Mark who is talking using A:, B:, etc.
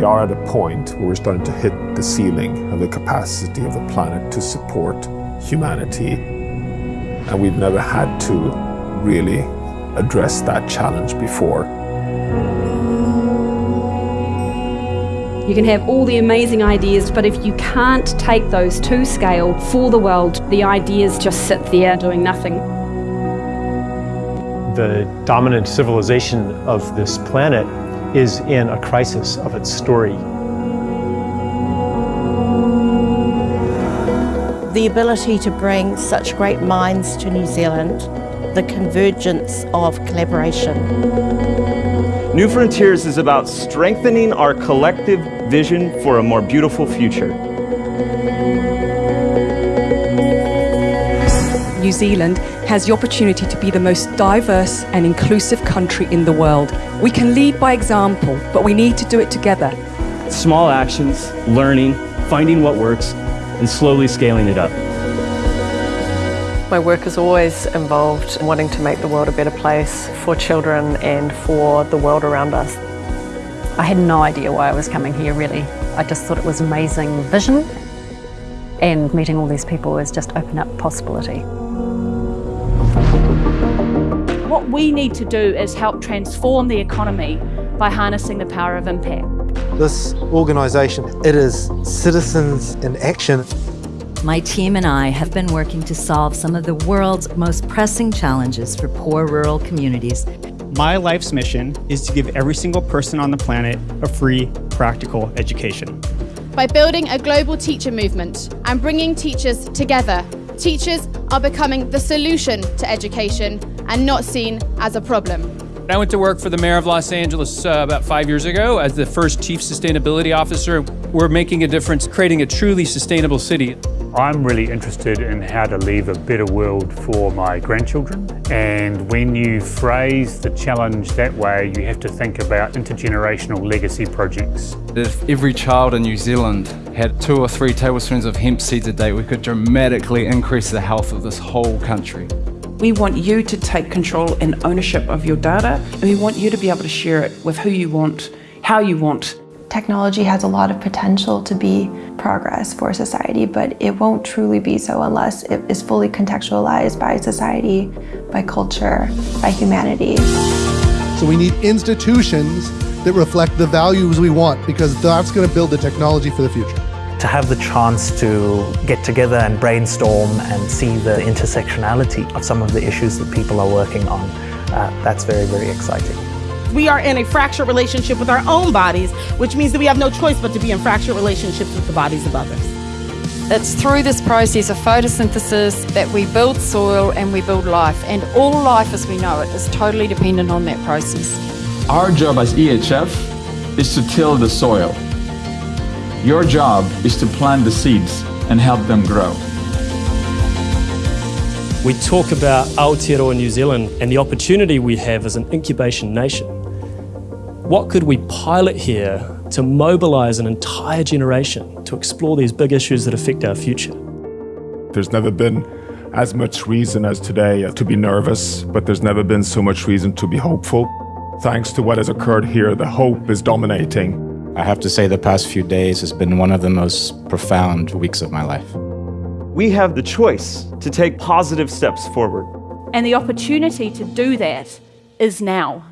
A: we are at a point where we're starting to hit the ceiling of the capacity of the planet to support humanity. And we've never had to really address that challenge before.
B: You can have all the amazing ideas, but if you can't take those to scale for the world, the ideas just sit there doing nothing.
C: The dominant civilization of this planet is in a crisis of its story.
D: The ability to bring such great minds to New Zealand, the convergence of collaboration.
E: New Frontiers is about strengthening our collective vision for a more beautiful future.
F: New Zealand has the opportunity to be the most diverse and inclusive country in the world. We can lead by example, but we need to do it together.
E: Small actions, learning, finding what works, and slowly scaling it up.
G: My work is always involved in wanting to make the world a better place for children and for the world around us.
H: I had no idea why I was coming here really. I just thought it was amazing vision and meeting all these people has just opened up possibility.
I: What we need to do is help transform the economy by harnessing the power of impact.
J: This organisation, it is citizens in action.
K: My team and I have been working to solve some of the world's most pressing challenges for poor rural communities.
L: My life's mission is to give every single person on the planet a free, practical education.
M: By building a global teacher movement and bringing teachers together, teachers are becoming the solution to education and not seen as a problem.
N: I went to work for the mayor of Los Angeles uh, about five years ago as the first chief sustainability officer. We're making a difference, creating a truly sustainable city.
O: I'm really interested in how to leave a better world for my grandchildren. And when you phrase the challenge that way, you have to think about intergenerational legacy projects.
P: If every child in New Zealand had two or three tablespoons of hemp seeds a day, we could dramatically increase the health of this whole country.
Q: We want you to take control and ownership of your data, and we want you to be able to share it with who you want, how you want.
R: Technology has a lot of potential to be progress for society, but it won't truly be so unless it is fully contextualized by society, by culture, by humanity.
S: So we need institutions that reflect the values we want because that's going to build the technology for the future
T: to have the chance to get together and brainstorm and see the intersectionality of some of the issues that people are working on, uh, that's very, very exciting.
D: We are in a fractured relationship with our own bodies, which means that we have no choice but to be in fractured relationships with the bodies of others.
C: It's through this process of photosynthesis that we build soil and we build life, and all life as we know it is totally dependent on that process.
B: Our job as EHF is to till the soil, your job is to plant the seeds and help them grow.
C: We talk about Aotearoa New Zealand and the opportunity we have as an incubation nation. What could we pilot here to mobilise an entire generation to explore these big issues that affect our future?
A: There's never been as much reason as today to be nervous, but there's never been so much reason to be hopeful. Thanks to what has occurred here, the hope is dominating.
H: I have to say the past few days has been one of the most profound weeks of my life.
E: We have the choice to take positive steps forward.
I: And the opportunity to do that is now.